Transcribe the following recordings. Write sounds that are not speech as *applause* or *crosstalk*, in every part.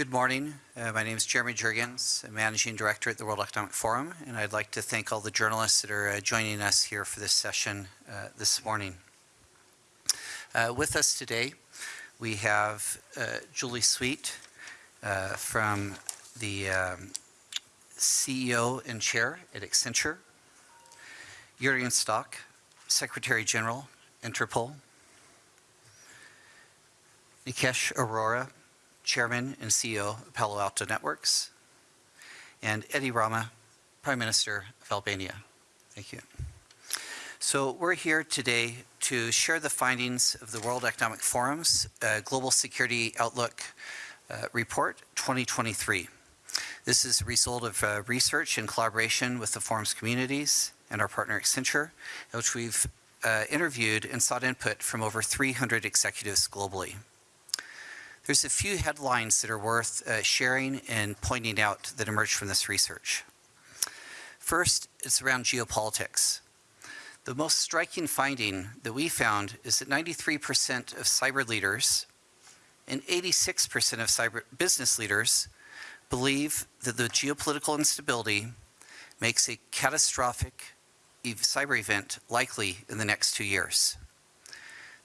Good morning. Uh, my name is Jeremy Jurgens. I'm Managing Director at the World Economic Forum, and I'd like to thank all the journalists that are uh, joining us here for this session uh, this morning. Uh, with us today, we have uh, Julie Sweet uh, from the um, CEO and Chair at Accenture, Jurgen Stock, Secretary General, Interpol, Nikesh Arora, Chairman and CEO of Palo Alto Networks, and Edi Rama, Prime Minister of Albania. Thank you. So we're here today to share the findings of the World Economic Forum's uh, Global Security Outlook uh, Report 2023. This is a result of uh, research in collaboration with the forum's communities and our partner Accenture, which we've uh, interviewed and sought input from over 300 executives globally. There's a few headlines that are worth uh, sharing and pointing out that emerged from this research. First, it's around geopolitics. The most striking finding that we found is that 93% of cyber leaders and 86% of cyber business leaders believe that the geopolitical instability makes a catastrophic cyber event likely in the next two years.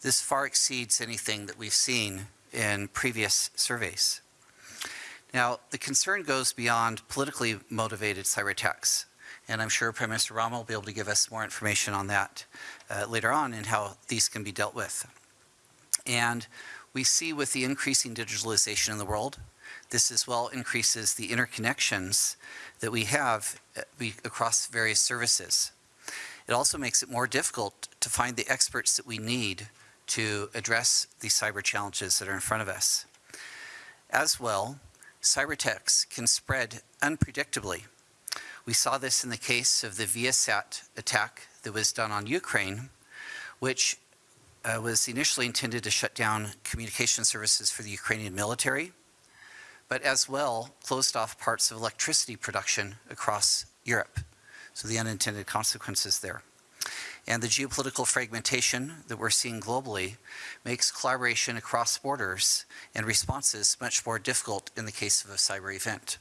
This far exceeds anything that we've seen in previous surveys. Now, the concern goes beyond politically motivated cyber attacks and I'm sure Prime Minister Rama will be able to give us more information on that uh, later on and how these can be dealt with. And we see with the increasing digitalization in the world, this as well increases the interconnections that we have uh, across various services. It also makes it more difficult to find the experts that we need to address these cyber challenges that are in front of us. As well, cyber attacks can spread unpredictably we saw this in the case of the Viasat attack that was done on Ukraine, which uh, was initially intended to shut down communication services for the Ukrainian military, but as well closed off parts of electricity production across Europe. So the unintended consequences there. And the geopolitical fragmentation that we're seeing globally makes collaboration across borders and responses much more difficult in the case of a cyber event.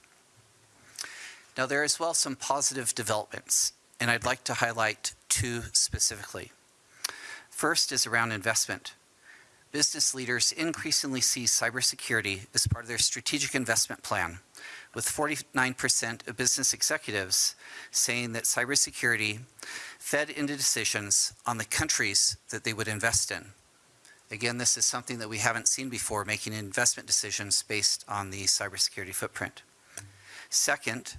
Now there are as well some positive developments, and I'd like to highlight two specifically. First is around investment. Business leaders increasingly see cybersecurity as part of their strategic investment plan, with 49% of business executives saying that cybersecurity fed into decisions on the countries that they would invest in. Again, this is something that we haven't seen before, making investment decisions based on the cybersecurity footprint. Second,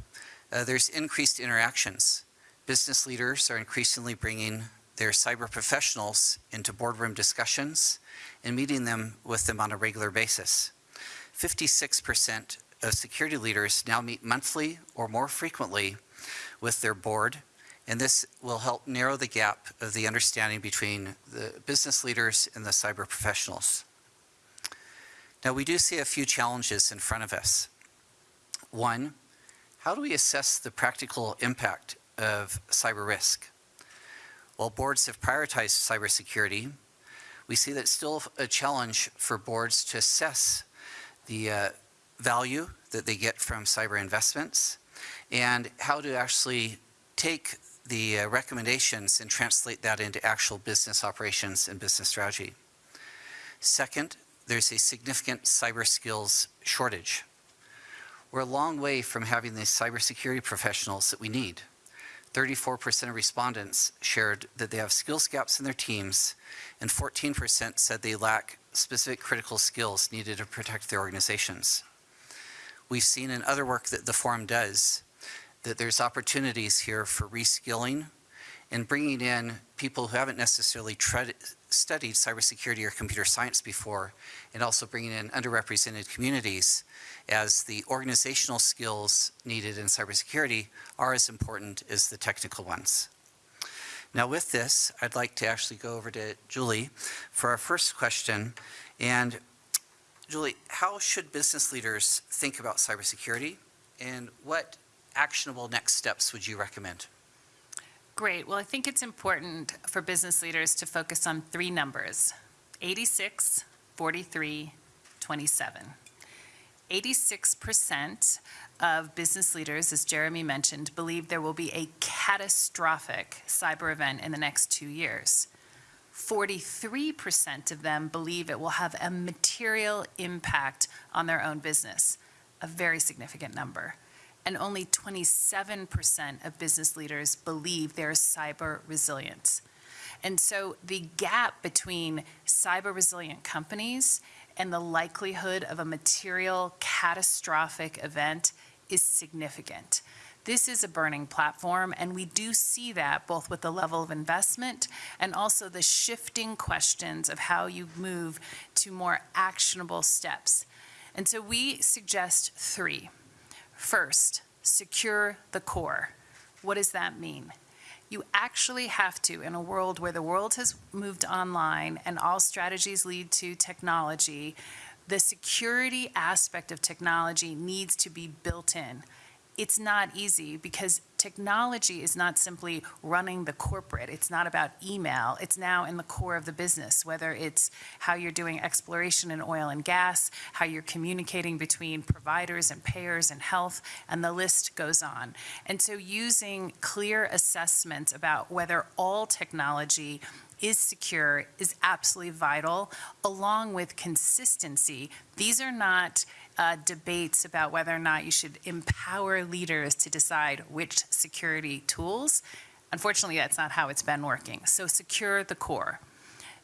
uh, there's increased interactions. Business leaders are increasingly bringing their cyber professionals into boardroom discussions and meeting them with them on a regular basis. 56% of security leaders now meet monthly or more frequently with their board, and this will help narrow the gap of the understanding between the business leaders and the cyber professionals. Now, we do see a few challenges in front of us. One, how do we assess the practical impact of cyber risk? While boards have prioritized cybersecurity, we see that it's still a challenge for boards to assess the uh, value that they get from cyber investments and how to actually take the uh, recommendations and translate that into actual business operations and business strategy. Second, there's a significant cyber skills shortage. We're a long way from having the cybersecurity professionals that we need. 34% of respondents shared that they have skills gaps in their teams, and 14% said they lack specific critical skills needed to protect their organizations. We've seen in other work that the forum does that there's opportunities here for reskilling and bringing in people who haven't necessarily studied cybersecurity or computer science before, and also bringing in underrepresented communities as the organizational skills needed in cybersecurity are as important as the technical ones. Now with this, I'd like to actually go over to Julie for our first question. And Julie, how should business leaders think about cybersecurity and what actionable next steps would you recommend? Great. Well, I think it's important for business leaders to focus on three numbers, 86, 43, 27. 86% of business leaders, as Jeremy mentioned, believe there will be a catastrophic cyber event in the next two years. 43% of them believe it will have a material impact on their own business, a very significant number. And only 27% of business leaders believe there's cyber resilience. And so the gap between cyber resilient companies and the likelihood of a material catastrophic event is significant. This is a burning platform, and we do see that both with the level of investment and also the shifting questions of how you move to more actionable steps. And so we suggest three. First, secure the core. What does that mean? You actually have to, in a world where the world has moved online and all strategies lead to technology, the security aspect of technology needs to be built in. It's not easy because technology is not simply running the corporate. It's not about email. It's now in the core of the business, whether it's how you're doing exploration in oil and gas, how you're communicating between providers and payers and health, and the list goes on. And so using clear assessments about whether all technology is secure is absolutely vital, along with consistency. These are not uh, debates about whether or not you should empower leaders to decide which security tools. Unfortunately, that's not how it's been working. So secure the core.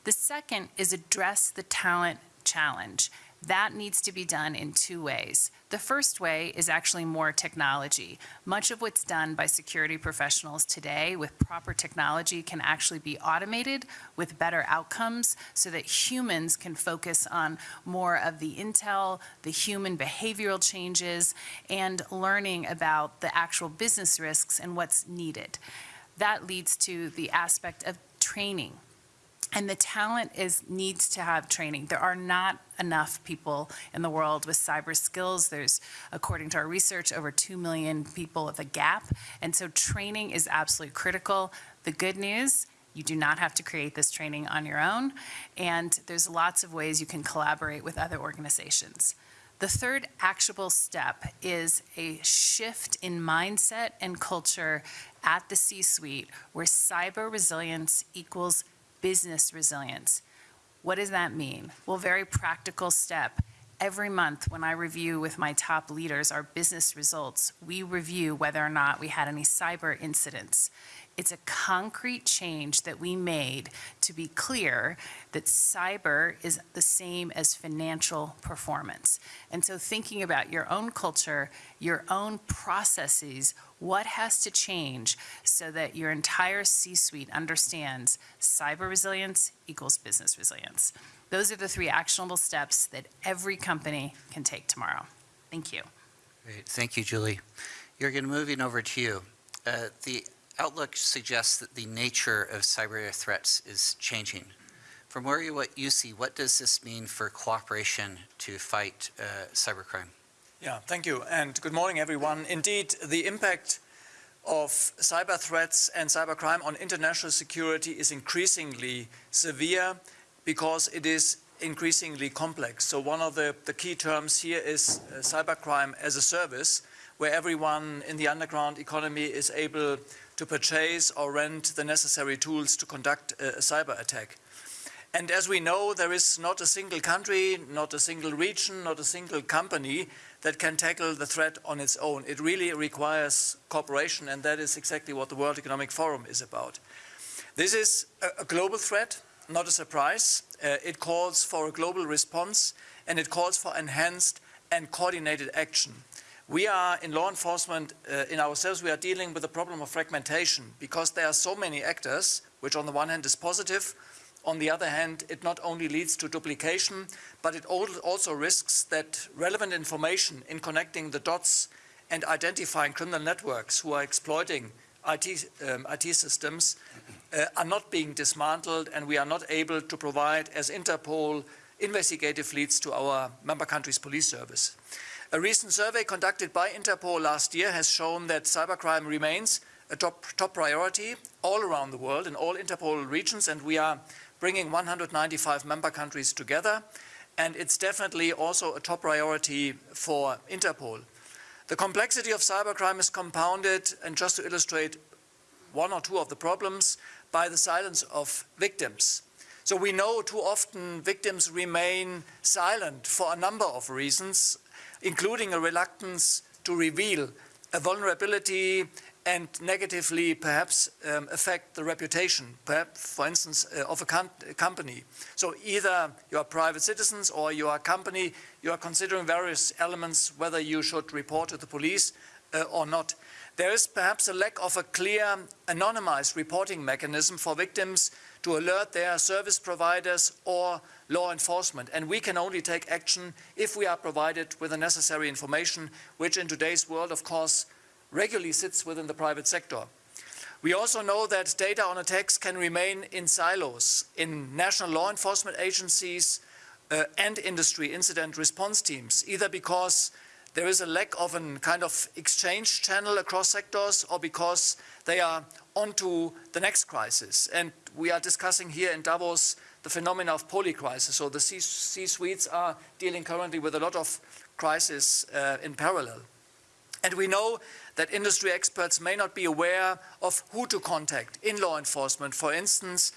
The second is address the talent challenge. That needs to be done in two ways. The first way is actually more technology. Much of what's done by security professionals today with proper technology can actually be automated with better outcomes so that humans can focus on more of the intel, the human behavioral changes, and learning about the actual business risks and what's needed. That leads to the aspect of training and the talent is needs to have training. There are not enough people in the world with cyber skills. There's, according to our research, over 2 million people with a gap. And so training is absolutely critical. The good news, you do not have to create this training on your own. And there's lots of ways you can collaborate with other organizations. The third actionable step is a shift in mindset and culture at the C-suite where cyber resilience equals business resilience. What does that mean? Well, very practical step. Every month when I review with my top leaders our business results, we review whether or not we had any cyber incidents. It's a concrete change that we made to be clear that cyber is the same as financial performance. And so thinking about your own culture, your own processes, what has to change so that your entire C-suite understands cyber resilience equals business resilience. Those are the three actionable steps that every company can take tomorrow. Thank you. Great. Thank you, Julie. Jürgen, moving over to you. Uh, the outlook suggests that the nature of cyber threats is changing. From where you, what you see, what does this mean for cooperation to fight uh, cybercrime? Yeah, thank you, and good morning, everyone. Indeed, the impact of cyber threats and cybercrime on international security is increasingly severe because it is increasingly complex. So one of the, the key terms here is uh, cybercrime as a service, where everyone in the underground economy is able to purchase or rent the necessary tools to conduct a, a cyber attack. And as we know, there is not a single country, not a single region, not a single company that can tackle the threat on its own. It really requires cooperation, and that is exactly what the World Economic Forum is about. This is a, a global threat, not a surprise. Uh, it calls for a global response, and it calls for enhanced and coordinated action. We are in law enforcement, uh, in ourselves, we are dealing with the problem of fragmentation because there are so many actors, which on the one hand is positive, on the other hand, it not only leads to duplication, but it also risks that relevant information in connecting the dots and identifying criminal networks who are exploiting IT, um, IT systems uh, are not being dismantled and we are not able to provide as Interpol investigative leads to our member countries police service. A recent survey conducted by Interpol last year has shown that cybercrime remains a top, top priority all around the world in all Interpol regions and we are bringing 195 member countries together and it's definitely also a top priority for Interpol. The complexity of cybercrime is compounded, and just to illustrate one or two of the problems, by the silence of victims. So we know too often victims remain silent for a number of reasons, including a reluctance to reveal a vulnerability and negatively perhaps um, affect the reputation, perhaps, for instance, uh, of a com company. So either you are private citizens or you are a company, you are considering various elements whether you should report to the police uh, or not. There is perhaps a lack of a clear anonymized reporting mechanism for victims to alert their service providers or law enforcement. And we can only take action if we are provided with the necessary information, which in today's world, of course, regularly sits within the private sector. We also know that data on attacks can remain in silos in national law enforcement agencies uh, and industry incident response teams, either because there is a lack of a kind of exchange channel across sectors or because they are onto the next crisis. And we are discussing here in Davos the phenomena of polycrisis. So the C-suites are dealing currently with a lot of crises uh, in parallel. And we know that industry experts may not be aware of who to contact in law enforcement, for instance,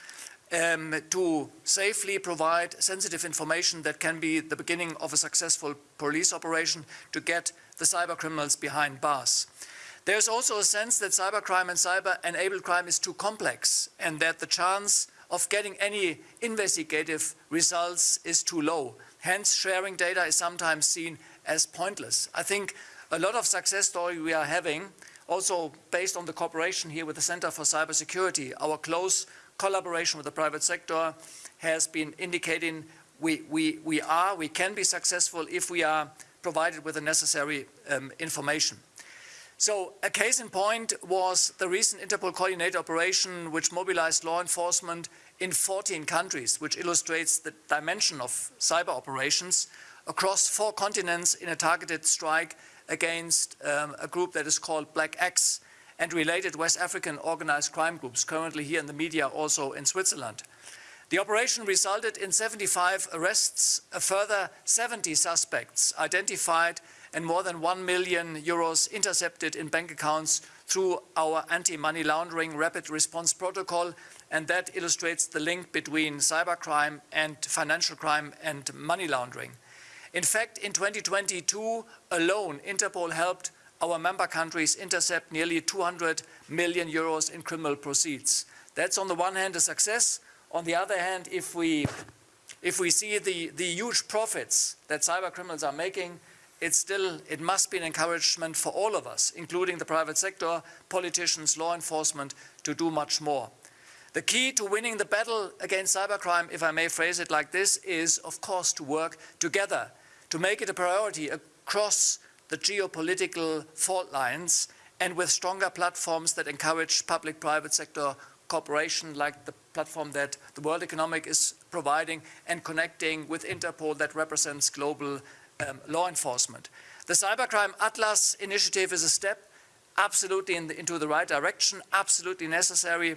um, to safely provide sensitive information that can be the beginning of a successful police operation to get the cyber criminals behind bars. There's also a sense that cybercrime and cyber-enabled crime is too complex and that the chance of getting any investigative results is too low. Hence, sharing data is sometimes seen as pointless. I think a lot of success story we are having, also based on the cooperation here with the Center for Cybersecurity, our close collaboration with the private sector has been indicating we, we, we are, we can be successful if we are provided with the necessary um, information. So a case in point was the recent Interpol coordinated operation which mobilized law enforcement in 14 countries, which illustrates the dimension of cyber operations across four continents in a targeted strike against um, a group that is called Black Axe and related West African organized crime groups, currently here in the media also in Switzerland. The operation resulted in 75 arrests, a further 70 suspects identified and more than 1 million euros intercepted in bank accounts through our anti-money laundering rapid response protocol and that illustrates the link between cybercrime and financial crime and money laundering. In fact, in 2022 alone, Interpol helped our member countries intercept nearly 200 million euros in criminal proceeds. That's on the one hand a success. On the other hand, if we, if we see the, the huge profits that cyber criminals are making, it's still, it must be an encouragement for all of us, including the private sector, politicians, law enforcement, to do much more. The key to winning the battle against cybercrime, if I may phrase it like this, is of course to work together to make it a priority across the geopolitical fault lines and with stronger platforms that encourage public-private sector cooperation like the platform that the World Economic is providing and connecting with Interpol that represents global um, law enforcement. The Cybercrime Atlas initiative is a step absolutely in the, into the right direction, absolutely necessary,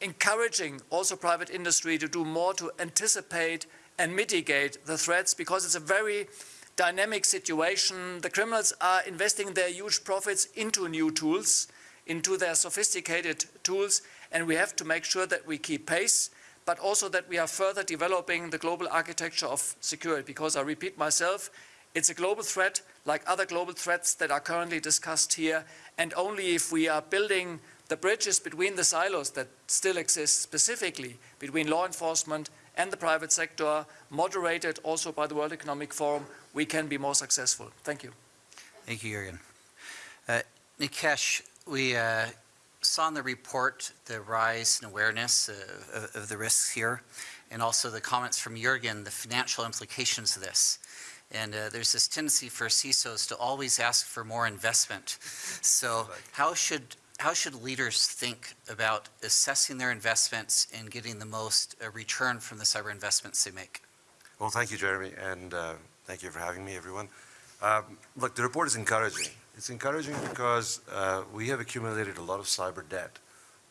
encouraging also private industry to do more to anticipate and mitigate the threats because it's a very dynamic situation. The criminals are investing their huge profits into new tools, into their sophisticated tools, and we have to make sure that we keep pace, but also that we are further developing the global architecture of security, because I repeat myself, it's a global threat like other global threats that are currently discussed here, and only if we are building the bridges between the silos that still exist specifically between law enforcement and the private sector, moderated also by the World Economic Forum, we can be more successful. Thank you. Thank you, Jürgen. Uh, Nikesh, we uh, saw in the report the rise in awareness uh, of, of the risks here, and also the comments from Jürgen, the financial implications of this. And uh, there's this tendency for CISOs to always ask for more investment. So how should how should leaders think about assessing their investments and getting the most uh, return from the cyber investments they make? Well, thank you, Jeremy, and uh, thank you for having me, everyone. Um, look, the report is encouraging. It's encouraging because uh, we have accumulated a lot of cyber debt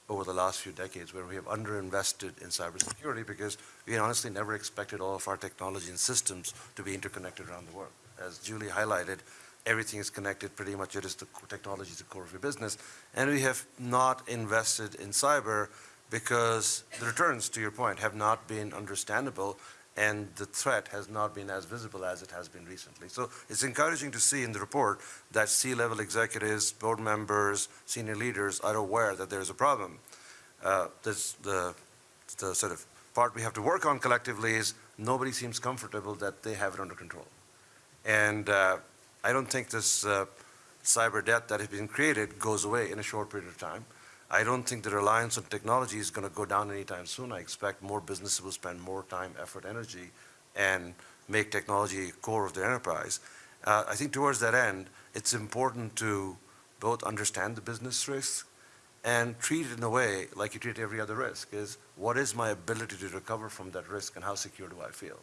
over the last few decades where we have underinvested in cybersecurity because we honestly never expected all of our technology and systems to be interconnected around the world. As Julie highlighted, everything is connected pretty much. It is the technology is the core of your business. And we have not invested in cyber because the returns, to your point, have not been understandable and the threat has not been as visible as it has been recently. So it's encouraging to see in the report that C-level executives, board members, senior leaders are aware that there's a problem. Uh, this, the, the sort of part we have to work on collectively is nobody seems comfortable that they have it under control. And uh, I don't think this uh, cyber debt that has been created goes away in a short period of time. I don't think the reliance on technology is going to go down anytime soon. I expect more businesses will spend more time, effort, energy, and make technology core of their enterprise. Uh, I think towards that end, it's important to both understand the business risk and treat it in a way like you treat every other risk, is what is my ability to recover from that risk and how secure do I feel?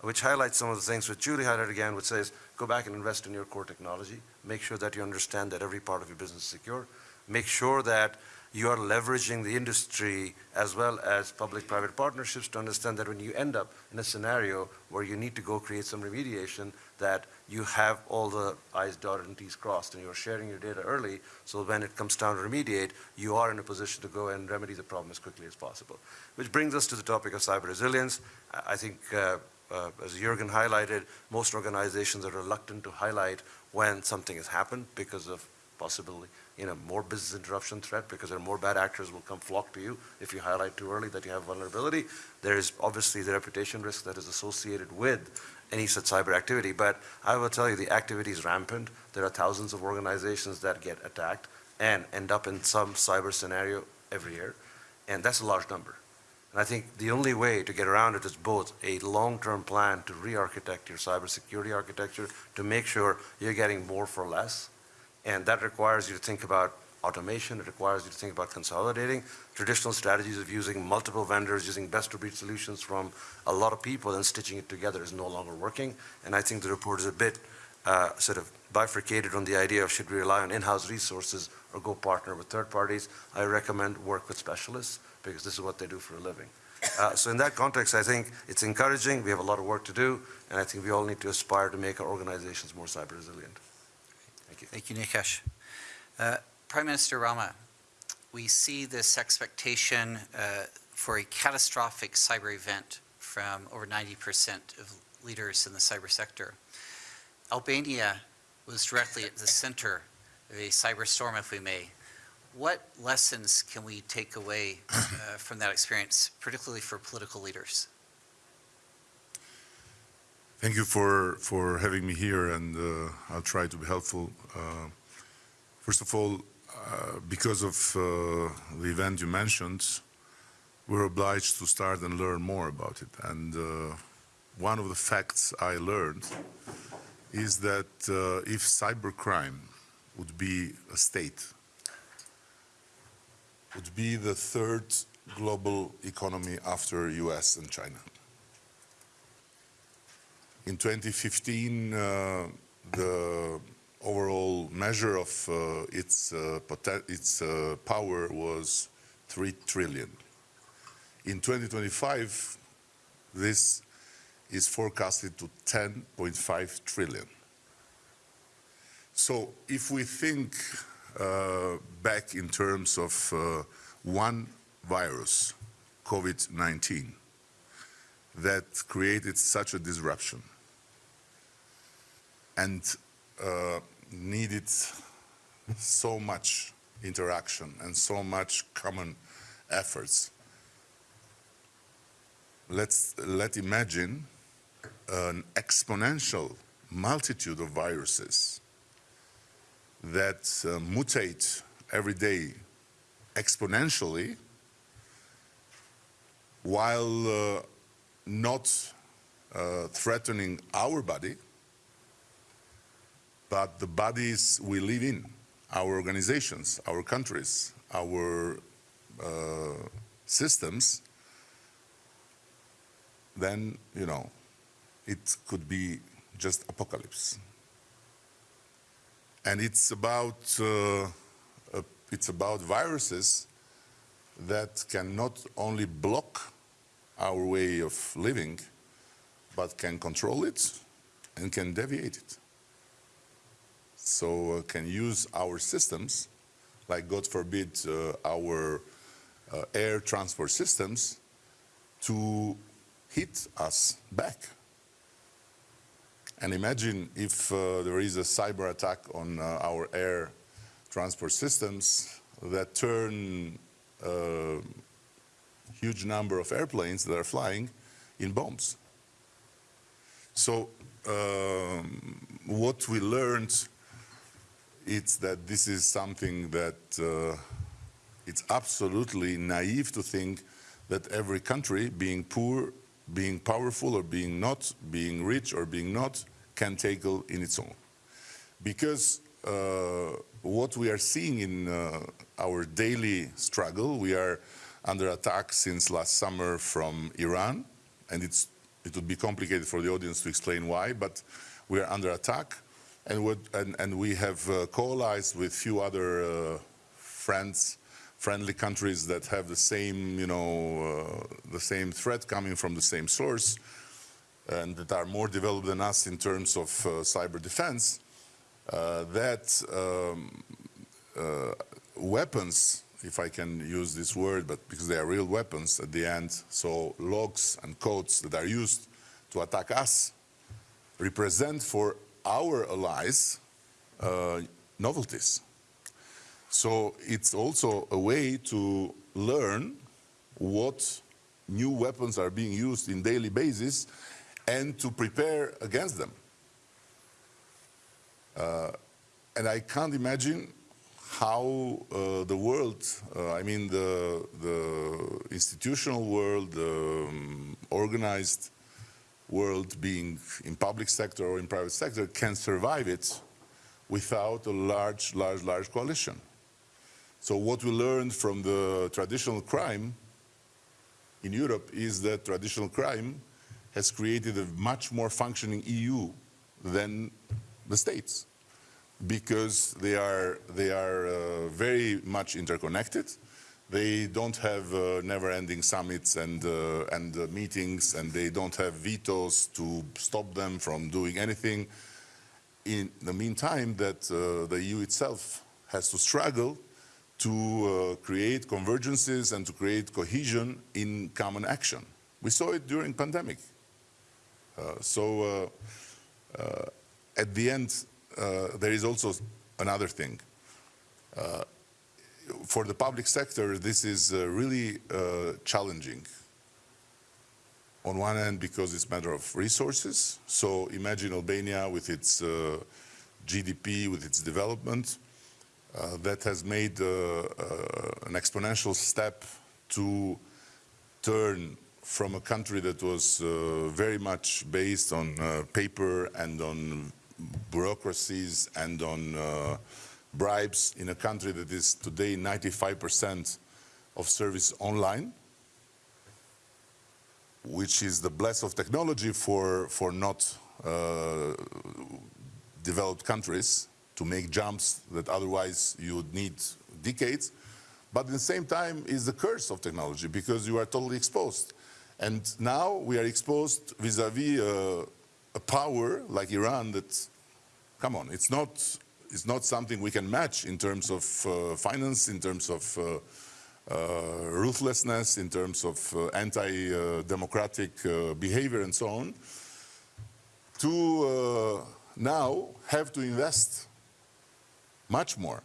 Which highlights some of the things which Julie highlighted again, which says, go back and invest in your core technology. Make sure that you understand that every part of your business is secure. Make sure that you are leveraging the industry as well as public-private partnerships to understand that when you end up in a scenario where you need to go create some remediation, that you have all the I's dotted and T's crossed and you're sharing your data early, so when it comes down to remediate, you are in a position to go and remedy the problem as quickly as possible. Which brings us to the topic of cyber resilience. I think, uh, uh, as Jürgen highlighted, most organizations are reluctant to highlight when something has happened because of possibility you know, more business interruption threat because there are more bad actors will come flock to you if you highlight too early that you have vulnerability. There is obviously the reputation risk that is associated with any such cyber activity, but I will tell you the activity is rampant. There are thousands of organizations that get attacked and end up in some cyber scenario every year, and that's a large number. And I think the only way to get around it is both a long-term plan to re-architect your cybersecurity architecture to make sure you're getting more for less, and that requires you to think about automation. It requires you to think about consolidating. Traditional strategies of using multiple vendors, using best-of-breed solutions from a lot of people and stitching it together is no longer working. And I think the report is a bit uh, sort of bifurcated on the idea of should we rely on in-house resources or go partner with third parties. I recommend work with specialists because this is what they do for a living. Uh, so in that context, I think it's encouraging. We have a lot of work to do, and I think we all need to aspire to make our organizations more cyber resilient. Thank you. Thank you, Nikesh. Uh, Prime Minister Rama, we see this expectation uh, for a catastrophic cyber event from over 90% of leaders in the cyber sector. Albania was directly at the center of a cyber storm, if we may. What lessons can we take away uh, from that experience, particularly for political leaders? Thank you for, for having me here, and uh, I'll try to be helpful. Uh, first of all, uh, because of uh, the event you mentioned, we're obliged to start and learn more about it. And uh, one of the facts I learned is that uh, if cybercrime would be a state, would be the third global economy after US and China. In 2015, uh, the overall measure of uh, its, uh, its uh, power was 3 trillion. In 2025, this is forecasted to 10.5 trillion. So if we think uh, back in terms of uh, one virus, COVID-19, that created such a disruption, and uh, needed so much interaction and so much common efforts. Let's let imagine an exponential multitude of viruses that uh, mutate every day exponentially while uh, not uh, threatening our body, but the bodies we live in, our organizations, our countries, our uh, systems, then, you know, it could be just apocalypse. And it's about, uh, it's about viruses that can not only block our way of living, but can control it and can deviate it. So uh, can use our systems, like God forbid, uh, our uh, air transport systems, to hit us back. And imagine if uh, there is a cyber attack on uh, our air transport systems that turn a huge number of airplanes that are flying in bombs. So um, what we learned is that this is something that uh, it's absolutely naive to think that every country, being poor, being powerful or being not, being rich or being not, can tackle in its own. Because uh, what we are seeing in uh, our daily struggle, we are under attack since last summer from Iran, and it's, it would be complicated for the audience to explain why, but we are under attack, and, and, and we have uh, coalesced with few other uh, friends, friendly countries that have the same, you know, uh, the same threat coming from the same source, and that are more developed than us in terms of uh, cyber defense, uh, that um, uh, weapons, if I can use this word, but because they are real weapons at the end, so logs and codes that are used to attack us represent for our allies uh, novelties. So it's also a way to learn what new weapons are being used in daily basis and to prepare against them. Uh, and I can't imagine how uh, the world, uh, I mean the, the institutional world, the um, organized world being in public sector or in private sector can survive it without a large, large, large coalition. So what we learned from the traditional crime in Europe is that traditional crime has created a much more functioning EU than the states because they are, they are uh, very much interconnected. They don't have uh, never-ending summits and, uh, and uh, meetings, and they don't have vetoes to stop them from doing anything. In the meantime, that uh, the EU itself has to struggle to uh, create convergences and to create cohesion in common action. We saw it during pandemic. Uh, so at the end, uh, there is also another thing. Uh, for the public sector, this is uh, really challenging. On one hand, because it's a matter of resources. So imagine Albania with its GDP, with its development, uh, that has made uh, uh, an exponential step to turn from a country that was very much based on paper and on bureaucracies and on uh, bribes in a country that is today 95% of service online, which is the bless of technology for, for not uh, developed countries to make jumps that otherwise you would need decades. But at the same time is the curse of technology because you are totally exposed. And now we are exposed vis-a-vis -vis, uh, a power like Iran that, come on, it's not, it's not something we can match in terms of uh, finance, in terms of uh, uh ruthlessness, in terms of uh, anti-democratic uh, behavior and so on, to now have to invest much more.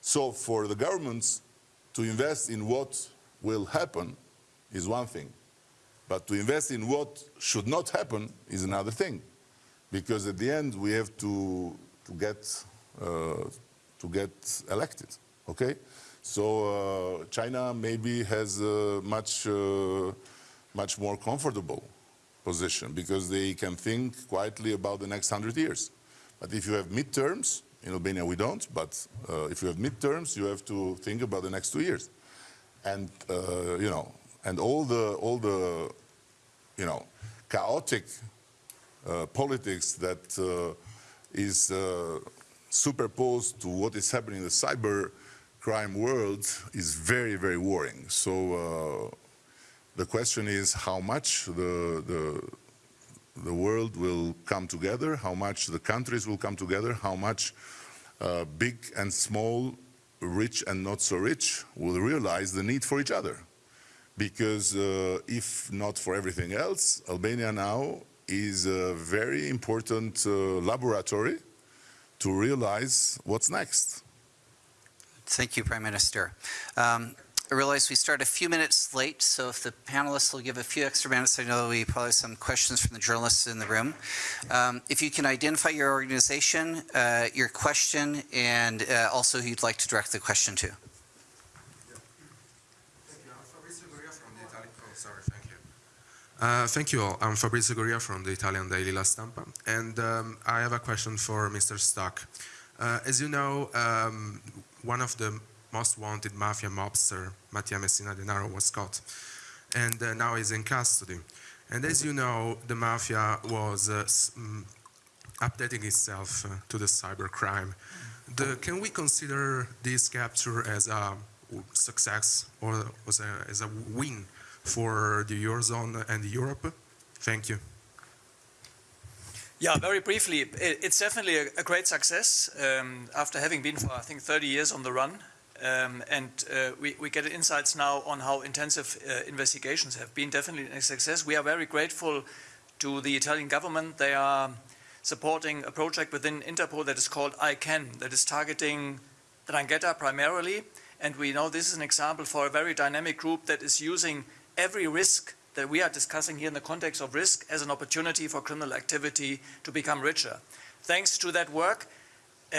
So for the governments to invest in what will happen is one thing, but to invest in what should not happen is another thing because at the end we have to, to, get, uh, to get elected, okay? So uh, China maybe has a much, uh, much more comfortable position because they can think quietly about the next hundred years. But if you have midterms, in Albania we don't, but uh, if you have midterms, you have to think about the next two years. And, uh, you know, and all the, all the, you know, chaotic uh, politics that uh, is uh, superposed to what is happening in the cyber crime world is very, very worrying. So uh, the question is how much the, the, the world will come together, how much the countries will come together, how much uh, big and small, rich and not so rich will realize the need for each other. Because uh, if not for everything else, Albania now is a very important uh, laboratory to realize what's next. Thank you, Prime Minister. Um, I realize we start a few minutes late, so if the panelists will give a few extra minutes, I know we probably have some questions from the journalists in the room. Um, if you can identify your organization, uh, your question, and uh, also who you'd like to direct the question to. Sorry, thank you. Uh, thank you all. I'm Fabrizio Goria from the Italian daily La Stampa, and um, I have a question for Mr. Stock. Uh, as you know, um, one of the most wanted mafia mobster, Matteo Messina Denaro, was caught, and uh, now is in custody. And as you know, the mafia was uh, mm, updating itself uh, to the cybercrime. Can we consider this capture as a success or was a, as a win for the Eurozone and Europe? Thank you. Yeah, very briefly, it's definitely a, a great success um, after having been for, I think, 30 years on the run. Um, and uh, we, we get insights now on how intensive uh, investigations have been. Definitely a success. We are very grateful to the Italian government. They are supporting a project within Interpol that is called I-CAN, that is targeting 'Ndrangheta primarily. And we know this is an example for a very dynamic group that is using every risk that we are discussing here in the context of risk as an opportunity for criminal activity to become richer. Thanks to that work,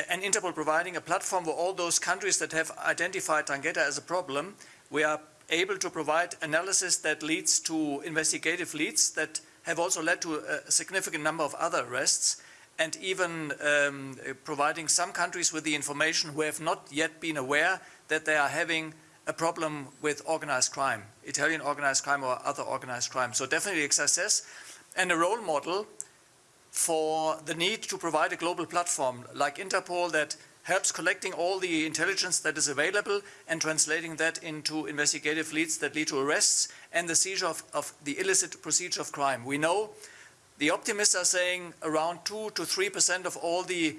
and Interpol providing a platform for all those countries that have identified 'Ndrangheta as a problem, we are able to provide analysis that leads to investigative leads that have also led to a significant number of other arrests and even um, providing some countries with the information who have not yet been aware that they are having a problem with organized crime, Italian organized crime or other organized crime. So definitely a success and a role model for the need to provide a global platform like Interpol that helps collecting all the intelligence that is available and translating that into investigative leads that lead to arrests and the seizure of, of the illicit procedure of crime. We know the optimists are saying around 2 to 3 percent of all the,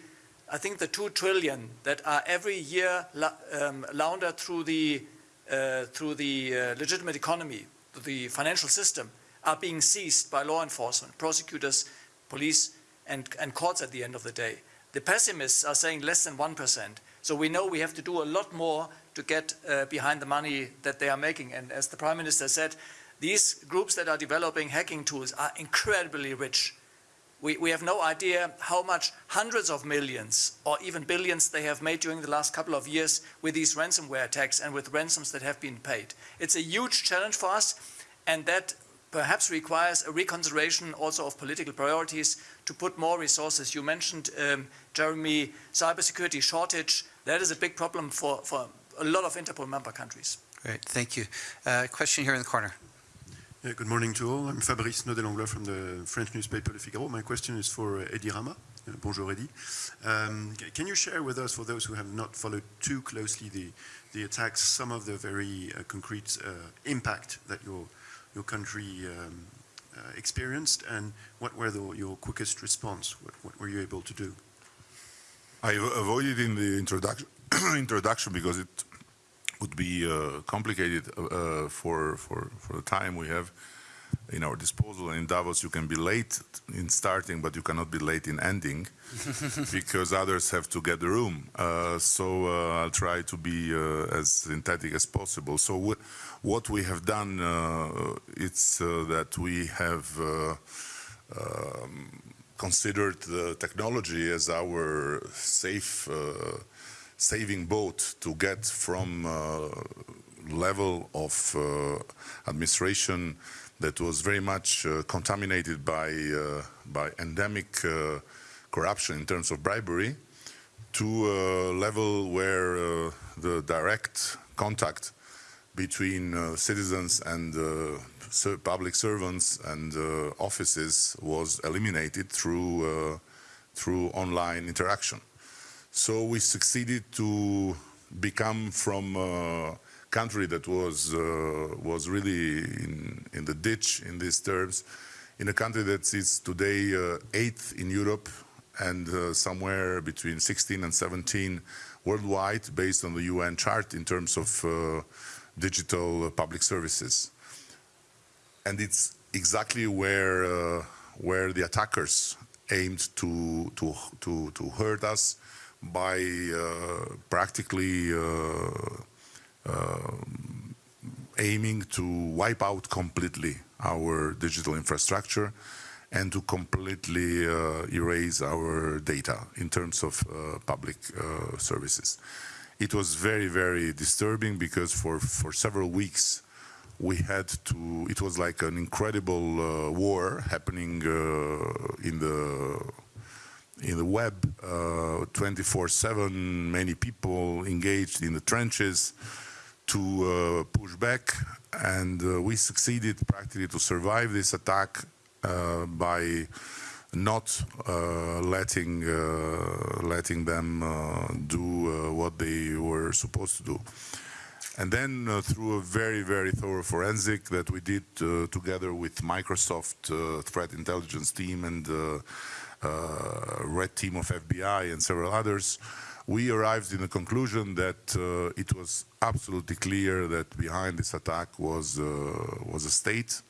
I think the 2 trillion that are every year um, laundered through the, uh, through the uh, legitimate economy, the financial system, are being seized by law enforcement, prosecutors, police, and, and courts at the end of the day. The pessimists are saying less than 1%. So we know we have to do a lot more to get uh, behind the money that they are making. And as the Prime Minister said, these groups that are developing hacking tools are incredibly rich. We, we have no idea how much hundreds of millions or even billions they have made during the last couple of years with these ransomware attacks and with ransoms that have been paid. It's a huge challenge for us, and that perhaps requires a reconsideration also of political priorities to put more resources. You mentioned, um, Jeremy, cybersecurity shortage. That is a big problem for, for a lot of Interpol member countries. Great, thank you. Uh, question here in the corner. Yeah, good morning to all. I'm Fabrice Nodé-Langlois from the French newspaper Le Figaro. My question is for uh, Edi Rama. Uh, bonjour, Edi. Um, can you share with us, for those who have not followed too closely the, the attacks, some of the very uh, concrete uh, impact that your, your country um, uh, experienced, and what were the, your quickest response? What, what were you able to do? I avoided in the introduction, *clears throat* introduction because it would be uh, complicated uh, for, for, for the time we have in our disposal. In Davos, you can be late in starting, but you cannot be late in ending *laughs* because others have to get the room. Uh, so uh, I'll try to be uh, as synthetic as possible. So wh- what we have done, uh, it's uh, that we have uh, um, considered the technology as our safe uh, saving boat to get from uh, level of uh, administration that was very much uh, contaminated by uh, by endemic uh, corruption in terms of bribery to a level where the direct contact between citizens and public servants and offices was eliminated through through online interaction. So we succeeded to become from country that was uh, was really in, in the ditch in these terms, in a country that is today uh, eighth in Europe and uh, somewhere between 16 and 17 worldwide, based on the UN chart in terms of uh, digital uh, public services. And it's exactly where uh, where the attackers aimed to to to, to hurt us by practically aiming to wipe out completely our digital infrastructure and to completely uh, erase our data in terms of uh, public uh, services. It was very, very disturbing because for, for several weeks we had to, it was like an incredible uh, war happening uh, in the in the web 24/7. Many people engaged in the trenches to uh, push back, and uh, we succeeded practically to survive this attack uh, by not uh, letting uh, letting them uh, do what they were supposed to do. And then through a very, very thorough forensic that we did together with Microsoft threat intelligence team and red team of FBI and several others, we arrived in a conclusion that it was absolutely clear that behind this attack was, was a state,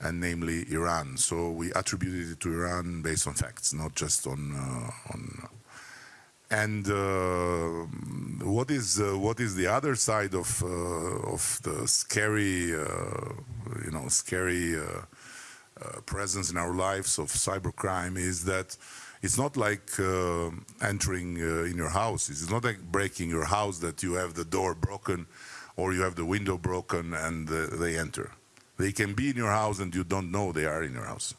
and namely Iran. So we attributed it to Iran based on facts, not just on, on and uh, what is uh, what is the other side of uh, of the scary, you know, scary presence in our lives of cybercrime is that it's not like uh, entering uh, in your house. It's not like breaking your house that you have the door broken or you have the window broken and uh, they enter. They can be in your house and you don't know they are in your house.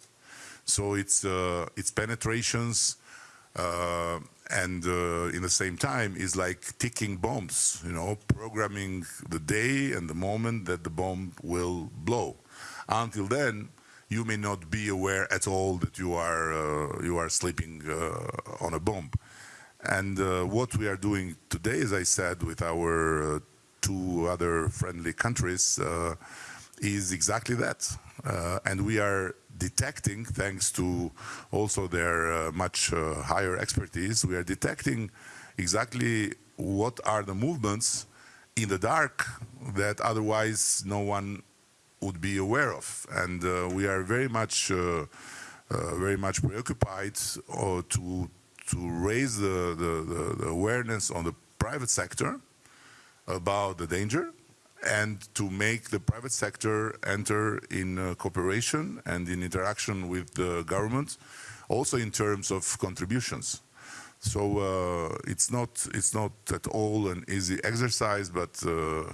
So it's it's penetrations and uh, in the same time is like ticking bombs, you know, programming the day and the moment that the bomb will blow. Until then, you may not be aware at all that you are uh, you are sleeping uh, on a bomb. And uh, what we are doing today, as I said, with our uh, two other friendly countries, uh, is exactly that. and we are detecting, thanks to also their uh, much uh, higher expertise, we are detecting exactly what are the movements in the dark that otherwise no one would be aware of. And uh, we are very much, uh, uh, very much preoccupied to to raise the, the, the awareness on the private sector about the danger and to make the private sector enter in uh, cooperation and in interaction with the government, also in terms of contributions. So uh, it's not it's not at all an easy exercise, but uh,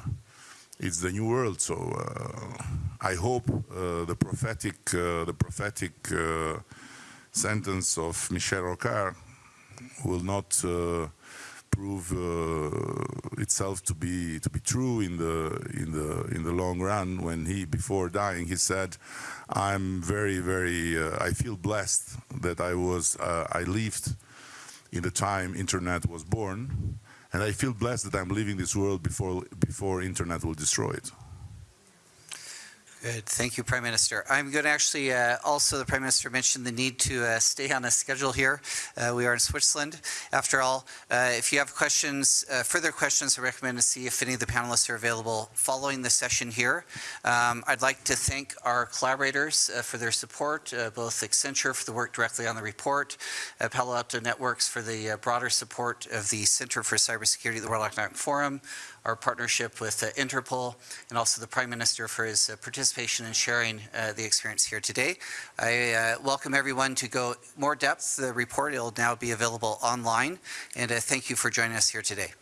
it's the new world. So uh, I hope uh, the prophetic uh, the prophetic sentence of Michel Rocard will not prove uh, itself to be to be true in the in the in the long run when he before dying he said i'm very very uh, i feel blessed that i was uh, i lived in the time internet was born and i feel blessed that i'm leaving this world before before internet will destroy it Good. Thank you, Prime Minister. I'm going to actually, uh, also the Prime Minister mentioned the need to uh, stay on a schedule here. Uh, we are in Switzerland. After all, uh, if you have questions, uh, further questions, I recommend to see if any of the panelists are available following the session here. Um, I'd like to thank our collaborators uh, for their support, both Accenture for the work directly on the report, Palo Alto Networks for the broader support of the Center for Cybersecurity at the World Economic Forum, our partnership with uh, Interpol, and also the Prime Minister for his uh, participation and sharing uh, the experience here today. I uh, welcome everyone to go more depth. The report will now be available online, and uh, thank you for joining us here today.